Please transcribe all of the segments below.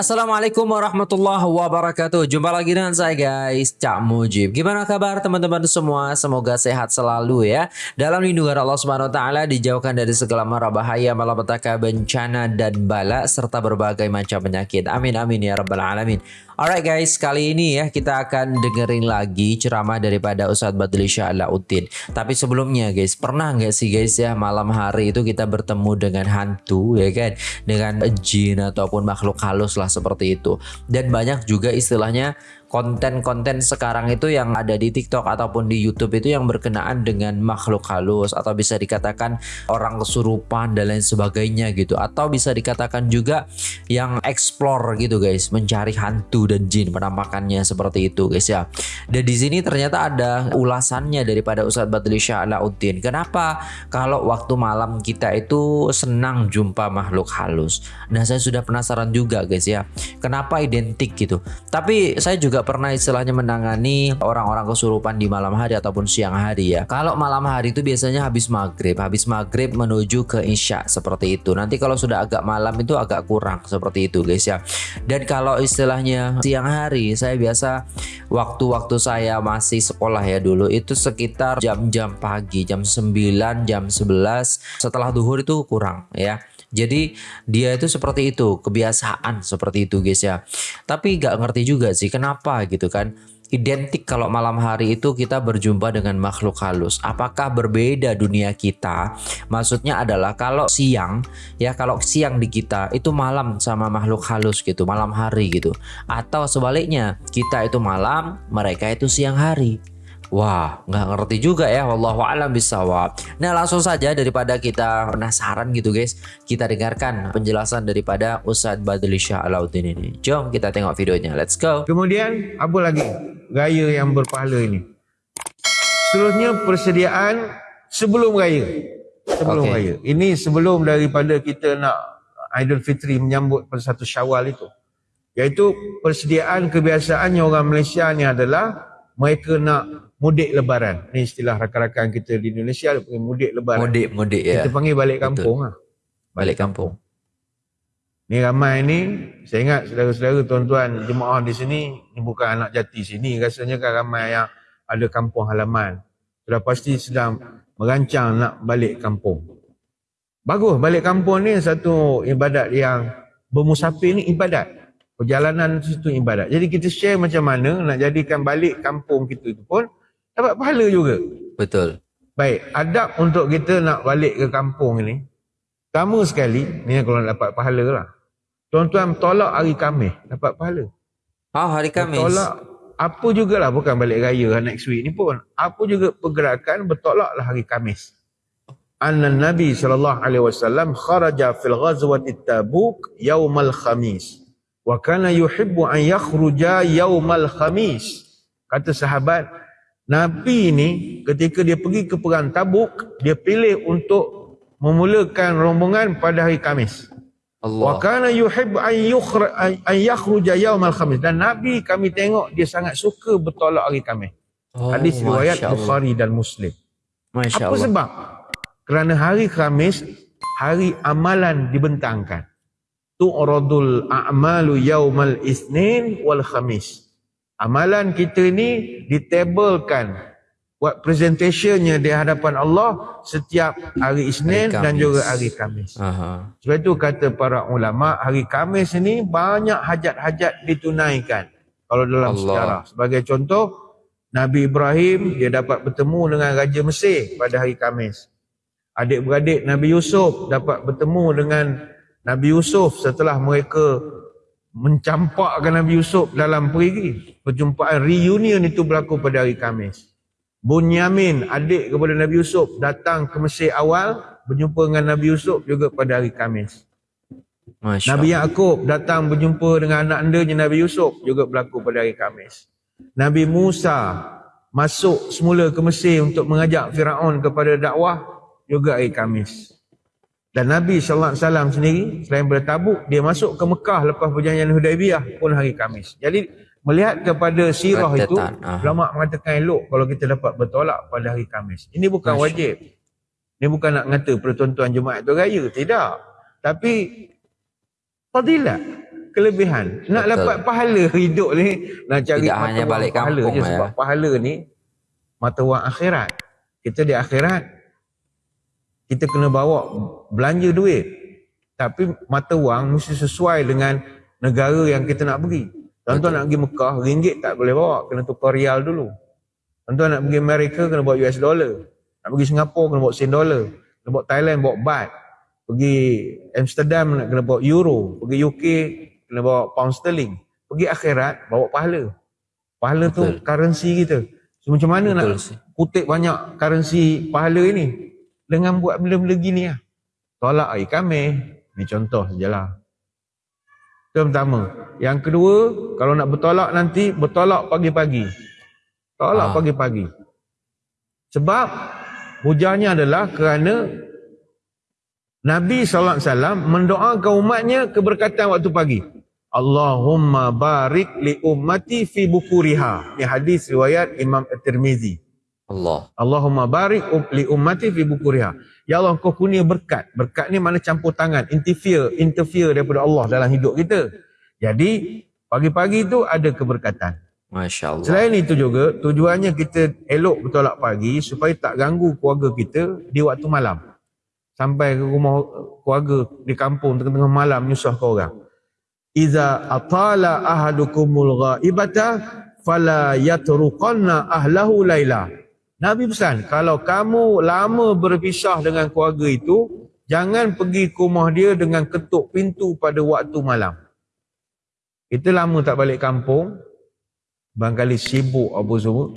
Assalamualaikum warahmatullahi wabarakatuh. Jumpa lagi dengan saya guys. Cak Mujib. Gimana kabar teman-teman semua? Semoga sehat selalu ya. Dalam lindungan Allah Taala Dijauhkan dari segala mara bahaya Malapetaka bencana dan bala Serta berbagai macam penyakit. Amin amin ya rabbal alamin Alright guys, kali ini ya kita akan dengerin lagi ceramah daripada Ustadz Badli Sya'lauddin. Tapi sebelumnya guys, pernah nggak sih guys ya malam hari itu kita bertemu dengan hantu ya kan? Dengan jin ataupun makhluk halus lah seperti itu. Dan banyak juga istilahnya konten-konten sekarang itu yang ada di TikTok ataupun di YouTube itu yang berkenaan dengan makhluk halus atau bisa dikatakan orang kesurupan dan lain sebagainya gitu. Atau bisa dikatakan juga yang explore gitu guys. Mencari hantu dan jin penampakannya seperti itu guys ya. Dan di sini ternyata ada ulasannya daripada Ustadz Badli Sya'lauddin kenapa? Kalau waktu malam kita itu senang jumpa makhluk halus. Nah saya sudah penasaran juga guys ya. Kenapa identik gitu? Tapi saya juga juga pernah istilahnya menangani orang-orang kesurupan di malam hari ataupun siang hari ya. Kalau malam hari itu biasanya habis maghrib, habis maghrib menuju ke isya seperti itu. Nanti kalau sudah agak malam itu agak kurang seperti itu guys ya. Dan kalau istilahnya siang hari, saya biasa waktu-waktu saya masih sekolah ya dulu itu sekitar jam-jam pagi, jam 9, jam 11 setelah duhur itu kurang ya. Jadi dia itu seperti itu, kebiasaan seperti itu guys ya. Tapi nggak ngerti juga sih kenapa gitu kan. Identik kalau malam hari itu kita berjumpa dengan makhluk halus. Apakah berbeda dunia kita? Maksudnya adalah kalau siang ya kalau siang di kita itu malam sama makhluk halus gitu, malam hari gitu. Atau sebaliknya, kita itu malam, mereka itu siang hari. Wah, nggak ngerti juga ya. Wallahu a'lam bisawab. Nah, langsung saja daripada kita penasaran gitu guys, kita dengarkan penjelasan daripada Ustadz Badli Shah Alauddin ini. Jom kita tengok videonya. Let's go. Kemudian apa lagi gaya yang berpahala ini? Seterusnya persediaan sebelum raya. Sebelum okay. raya. Ini sebelum daripada kita nak Aidilfitri menyambut pada satu Syawal itu. Iaitu persediaan kebiasaannya orang Malaysia ni adalah mereka nak mudik lebaran. Ni istilah rakan-rakan kita di Indonesia dia panggil mudik lebaran. Mudik, mudik ya. Kita panggil balik kampung lah. Balik kampung. Ni ramai ni, saya ingat saudara-saudara tuan-tuan jemaah di sini, ni bukan anak jati sini. Rasanya kan ramai yang ada kampung halaman. Sudah pasti sedang merancang nak balik kampung. Bagus, balik kampung ni satu ibadat yang bermusafir ni ibadat. Perjalanan itu ibadat. Jadi kita share macam mana nak jadikan balik kampung kita itu pun dapat pahala juga. Betul. Baik, adab untuk kita nak balik ke kampung ini. Pertama sekali, ni kalau nak dapat pahala lah. Tuan-tuan tolak hari Khamis, dapat pahala. Oh, hari Khamis. Tolak apa jugalah, bukan balik raya next week ni pun. Apa juga pergerakan bertolaklah hari Khamis. Anna Nabi sallallahu alaihi wasallam kharaja fil ghazwati Tabuk yaumal Khamis. Wa kana yuhibbu an yakhruja yaumal Khamis. Kata sahabat, Nabi ni ketika dia pergi ke perang Tabuk, dia pilih untuk memulakan rombongan pada hari Kamis. Allah. Wa kana yuhib an yukhra an yakhruja yawm al-khamis dan Nabi kami tengok dia sangat suka bertolak hari Kamis. Oh, Hadis riwayat Bukhari dan Muslim. Masya Apa Allah. sebab? Kerana hari Kamis hari amalan dibentangkan. Tu'radul a'malu yawmal isnin wal khamis amalan kita ni ditabelkan buat presentationnya di hadapan Allah setiap hari Isnin hari dan juga hari Kamis. Aha. Sebab itu kata para ulama hari Kamis ni banyak hajat-hajat ditunaikan kalau dalam Allah. sejarah. Sebagai contoh Nabi Ibrahim dia dapat bertemu dengan Raja Mesir pada hari Kamis. Adik-beradik Nabi Yusuf dapat bertemu dengan Nabi Yusuf setelah mereka mencampakkan Nabi Yusuf dalam perigi. Perjumpaan reunion itu berlaku pada hari Kamis. Bunyamin, adik kepada Nabi Yusuf, datang ke Mesir awal, berjumpa dengan Nabi Yusuf juga pada hari Kamis. Masya Nabi Yaakob datang berjumpa dengan anak andanya Nabi Yusuf, juga berlaku pada hari Kamis. Nabi Musa masuk semula ke Mesir untuk mengajak Firaun kepada dakwah, juga hari Kamis. Dan Nabi sallallahu alaihi wasallam sendiri selain bertabuk dia masuk ke Mekah lepas perjanjian Hudaibiyah pun hari Kamis. Jadi melihat kepada sirah itu ah. ulama mengatakan elok kalau kita dapat bertolak pada hari Kamis. Ini bukan Masya. wajib. Ini bukan nak ngata pertuan-tuan Jumaat itu raya, tidak. Tapi fadilah kelebihan. Nak Betul. dapat pahala hidup ni, nak cari Tidak hanya balik pahala kampung je ya. sebab pahala ni mata wang akhirat. Kita di akhirat kita kena bawa belanja duit. Tapi mata wang mesti sesuai dengan negara yang kita nak pergi. Tuan-tuan nak pergi Mekah, ringgit tak boleh bawa, kena tukar rial dulu. Tuan-tuan nak pergi Amerika, kena bawa US dollar. Nak pergi Singapura, kena bawa sen dollar. Kena bawa Thailand, bawa baht. Pergi Amsterdam, nak kena bawa euro. Pergi UK, kena bawa pound sterling. Pergi akhirat, bawa pahala. Pahala tu Betul. currency kita. So, macam mana nak Betul sih. kutip banyak currency pahala ini? Dengan buat benda-benda gini lah. Tolak air kami. Ni contoh sajalah. Itu yang pertama. Yang kedua, kalau nak bertolak nanti, bertolak pagi-pagi. Tolak Ah. pagi-pagi. Sebab hujahnya adalah kerana Nabi SAW mendoakan umatnya keberkatan waktu pagi. Allahumma barik li ummati fi bukuriha. Ini hadis riwayat Imam At-Tirmizi. Allah. Allahumma barik um- li ummati fi bukuriha. Ya Allah kau kurnia berkat. Berkat ni mana campur tangan, interfere, interfere daripada Allah dalam hidup kita. Jadi pagi-pagi tu ada keberkatan. Masya Allah. Selain itu juga tujuannya kita elok bertolak pagi supaya tak ganggu keluarga kita di waktu malam. Sampai ke rumah keluarga di kampung tengah-tengah malam nyusah ke orang. Iza atala ahadukumul ghaibata fala yatruqanna ahlahu laila. Nabi pesan, kalau kamu lama berpisah dengan keluarga itu, jangan pergi ke rumah dia dengan ketuk pintu pada waktu malam. Kita lama tak balik kampung, barangkali sibuk apa semua.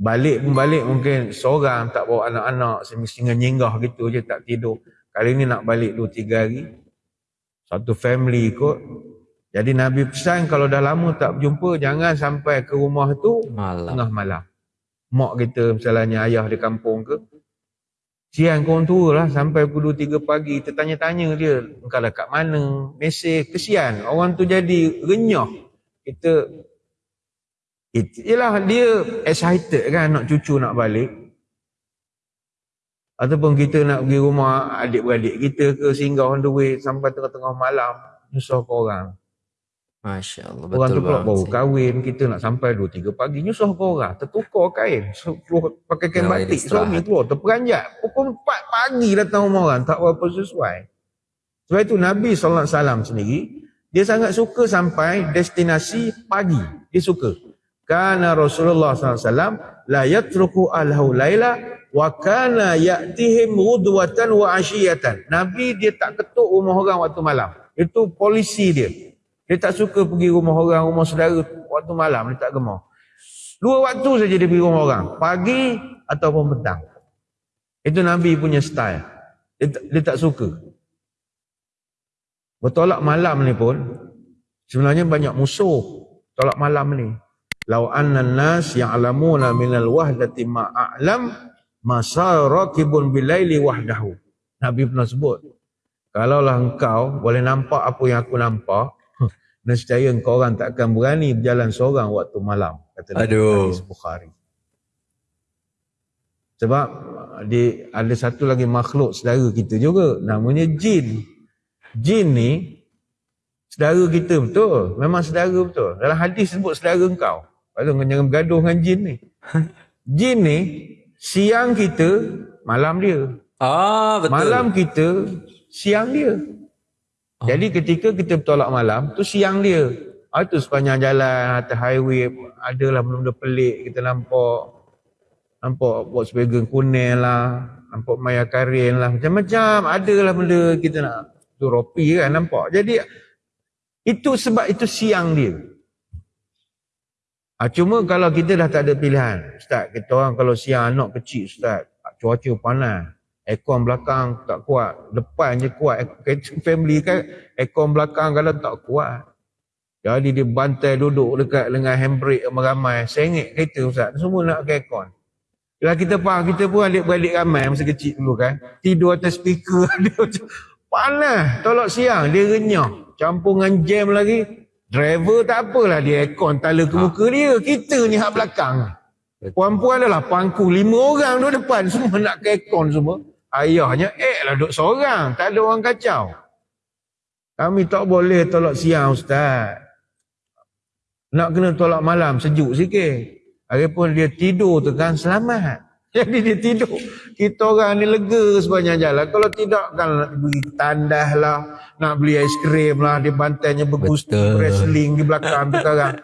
Balik pun balik mungkin seorang tak bawa anak-anak, semestinya nyinggah gitu je tak tidur. Kali ni nak balik 2-3 hari. Satu family ikut. Jadi Nabi pesan kalau dah lama tak berjumpa, jangan sampai ke rumah tu Malam. tengah malam. Mak kita misalnya ayah di kampung ke. Siang korang tua lah sampai pukul 2-3 pagi. Kita tanya-tanya dia. Engkau dah kat mana? Mesej. Kesian. Orang tu jadi renyah. Kita. It, yelah dia excited kan nak cucu nak balik. Ataupun kita nak pergi rumah adik-beradik kita ke singgah on the way sampai tengah-tengah malam. Nyusah ke orang. Masya Allah. Orang Betul tu pula baru kahwin, kita nak sampai 2-3 pagi, nyusah ke orang, tertukar kain, keluar, pakai kain Kena batik, suami keluar, terperanjat, pukul 4 pagi datang rumah orang, tak berapa sesuai. Sebab itu Nabi SAW sendiri, dia sangat suka sampai destinasi pagi, dia suka. Karena Rasulullah SAW, la yatruku alhu laila, wa kana ya'tihim ghudwatan wa asyiyatan. Nabi dia tak ketuk rumah orang waktu malam. Itu polisi dia. Dia tak suka pergi rumah orang, rumah saudara waktu malam. Dia tak gemar. Dua waktu saja dia pergi rumah orang. Pagi ataupun petang. Itu Nabi punya style. Dia, tak- dia tak suka. Bertolak malam ni pun, sebenarnya banyak musuh tolak malam ni. Lau anna nas ya'lamuna minal wahdati ma'a'lam masa rakibun bilaili wahdahu. Nabi pernah sebut, kalaulah engkau boleh nampak apa yang aku nampak, nescaya engkau orang tak akan berani berjalan seorang waktu malam. Kata Nabi Aduh. Hadis Bukhari. Sebab uh, di, ada satu lagi makhluk saudara kita juga, namanya jin. Jin ni, saudara kita betul. Memang saudara betul. Dalam hadis sebut saudara engkau. Tu kau jangan bergaduh dengan jin ni. Jin ni, siang kita, malam dia. Ah, betul. Malam kita, siang dia. Oh. Jadi ketika kita bertolak malam, tu siang dia. Ah, tu sepanjang jalan, atas highway, adalah benda-benda pelik kita nampak. Nampak Volkswagen kuning lah, nampak Maya Karin lah, macam-macam. Adalah benda kita nak, tu ropi kan nampak. Jadi, itu sebab itu siang dia. Ah, cuma kalau kita dah tak ada pilihan, Ustaz, kita orang kalau siang anak kecil, Ustaz, cuaca panas, aircon belakang tak kuat, depan je kuat, kereta family kan, aircon belakang kalau tak kuat. Jadi dia bantai duduk dekat dengan handbrake ramai-ramai, sengit kereta Ustaz, semua nak pakai aircon. Kalau kita faham, kita pun adik-beradik ramai masa kecil dulu kan, tidur atas speaker, dia macam panas, tolak siang, dia renyah, campur dengan jam lagi, driver tak apalah dia aircon tala ke muka dia, kita ni hak belakang. Puan-puan adalah pangku. Lima orang duduk depan semua nak ke aircon semua. Ayahnya eh lah duduk seorang, tak ada orang kacau. Kami tak boleh tolak siang Ustaz. Nak kena tolak malam sejuk sikit. Lagipun dia tidur tu kan selamat. Jadi dia tidur. Kita orang ni lega sepanjang jalan. Kalau tidak kan nak beli tandas lah. Nak beli aiskrim lah. Di bantainya bergusti wrestling di belakang kita orang.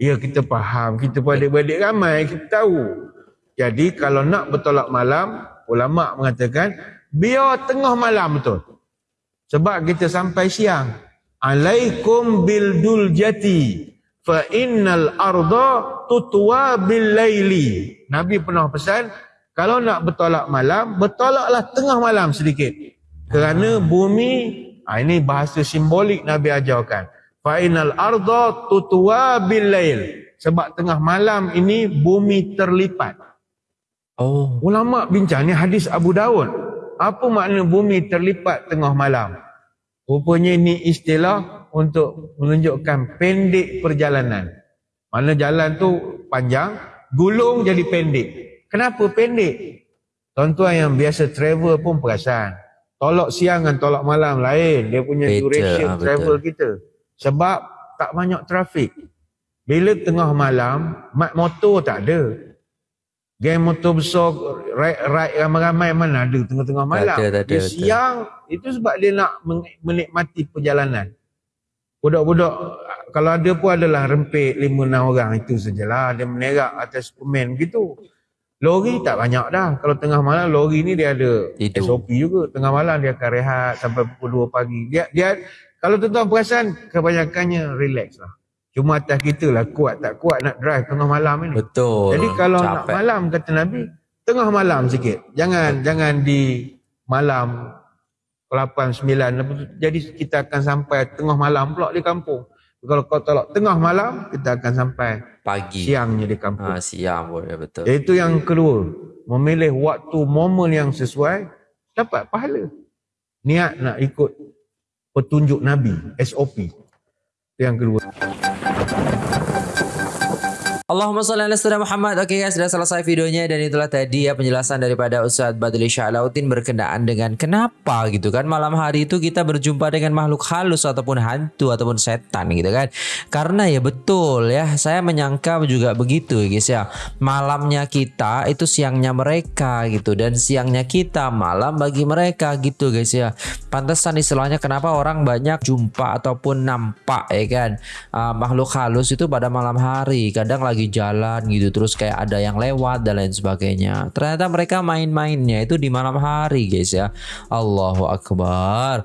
Ya kita faham. Kita pun adik-adik ramai. Kita tahu. Jadi kalau nak bertolak malam. Ulama mengatakan. Biar tengah malam betul. Sebab kita sampai siang. Alaikum bil duljati fa innal arda tutwa bil laili. Nabi pernah pesan, kalau nak bertolak malam, bertolaklah tengah malam sedikit. Kerana bumi, ah, ini bahasa simbolik Nabi ajarkan. Fa innal arda tutwa bil lail. Sebab tengah malam ini bumi terlipat. Oh. Ulama bincang ni hadis Abu Daud. Apa makna bumi terlipat tengah malam? Rupanya ini istilah untuk menunjukkan pendek perjalanan. Mana jalan tu panjang, gulung jadi pendek. Kenapa pendek? Tuan-tuan yang biasa travel pun perasan. Tolak siang dan tolak malam lain. Dia punya Betul, duration betul. travel kita. Sebab tak banyak trafik. Bila tengah malam, mat motor tak ada. Geng motor besar, ride, ramai-ramai mana ada tengah-tengah malam. ada, tak ada, dia betul. siang, itu sebab dia nak men- menikmati perjalanan. Budak-budak, kalau ada pun adalah rempit lima enam orang, itu sajalah. Dia menerak atas Superman begitu. Lori tak banyak dah. Kalau tengah malam, lori ni dia ada Tidur. SOP juga. Tengah malam dia akan rehat sampai pukul 2 pagi. Dia, dia kalau tuan-tuan perasan, kebanyakannya relax lah. Cuma atas kita lah kuat tak kuat nak drive tengah malam ni. Betul. Jadi kalau nak Capek. malam kata Nabi, tengah malam sikit. Jangan jangan di malam 8 9 lepas tu, jadi kita akan sampai tengah malam pula di kampung. Kalau kau tolak tengah malam, kita akan sampai Pagi. siangnya di kampung. Ah, siang boleh betul. Itu yang kedua, memilih waktu momen yang sesuai dapat pahala. Niat nak ikut petunjuk Nabi, SOP. Itu yang kedua. Allahumma salli ala sayyidina Muhammad. Oke guys, sudah selesai videonya dan itulah tadi ya penjelasan daripada Ustadz Badli Sya'lautin berkenaan dengan kenapa gitu kan malam hari itu kita berjumpa dengan makhluk halus ataupun hantu ataupun setan gitu kan. Karena ya betul ya, saya menyangka juga begitu guys ya. Malamnya kita itu siangnya mereka gitu dan siangnya kita malam bagi mereka gitu guys ya. Pantesan istilahnya kenapa orang banyak jumpa ataupun nampak ya kan uh, makhluk halus itu pada malam hari kadang lagi jalan gitu terus kayak ada yang lewat dan lain sebagainya. Ternyata mereka main-mainnya itu di malam hari guys ya. Allahu Akbar.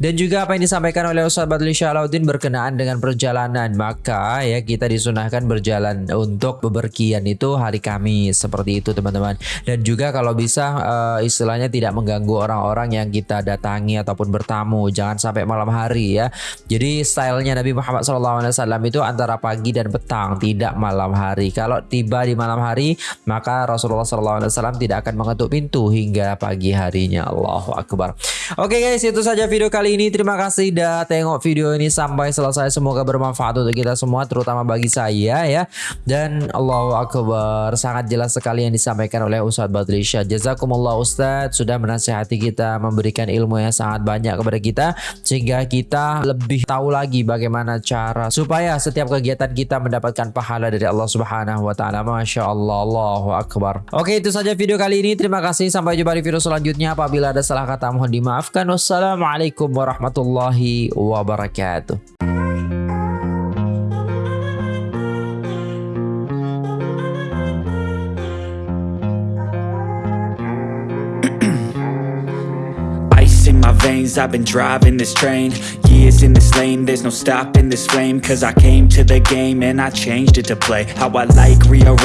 Dan juga apa yang disampaikan oleh Ustaz Badli Syalauddin berkenaan dengan perjalanan. Maka ya kita disunahkan berjalan untuk bepergian itu hari Kamis. Seperti itu teman-teman. Dan juga kalau bisa eh, istilahnya tidak mengganggu orang-orang yang kita datangi ataupun bertamu. Jangan sampai malam hari ya. Jadi stylenya Nabi Muhammad SAW itu antara pagi dan petang tidak malam hari. Kalau tiba di malam hari maka Rasulullah SAW tidak akan mengetuk pintu hingga pagi harinya. Allahu Akbar. Oke guys itu saja video kali ini. Terima kasih sudah tengok video ini sampai selesai. Semoga bermanfaat untuk kita semua terutama bagi saya ya. Dan Allahu Akbar. Sangat jelas sekali yang disampaikan oleh Ustadz Badrisha Jazakumullah Ustadz sudah menasihati kita memberikan ilmu yang sangat banyak kepada kita sehingga kita lebih tahu lagi bagaimana cara supaya setiap kegiatan kita mendapatkan pahala dari Allah Subhanahu wa taala. Masya Allah, Allahu Akbar. Oke, itu saja video kali ini. Terima kasih. Sampai jumpa di video selanjutnya. Apabila ada salah kata mohon dimaafkan. Wassalamualaikum warahmatullahi wabarakatuh. I've been driving this train. Years in this lane, there's no stopping this flame. Cause I came to the game and I changed it to play. How I like, rearrange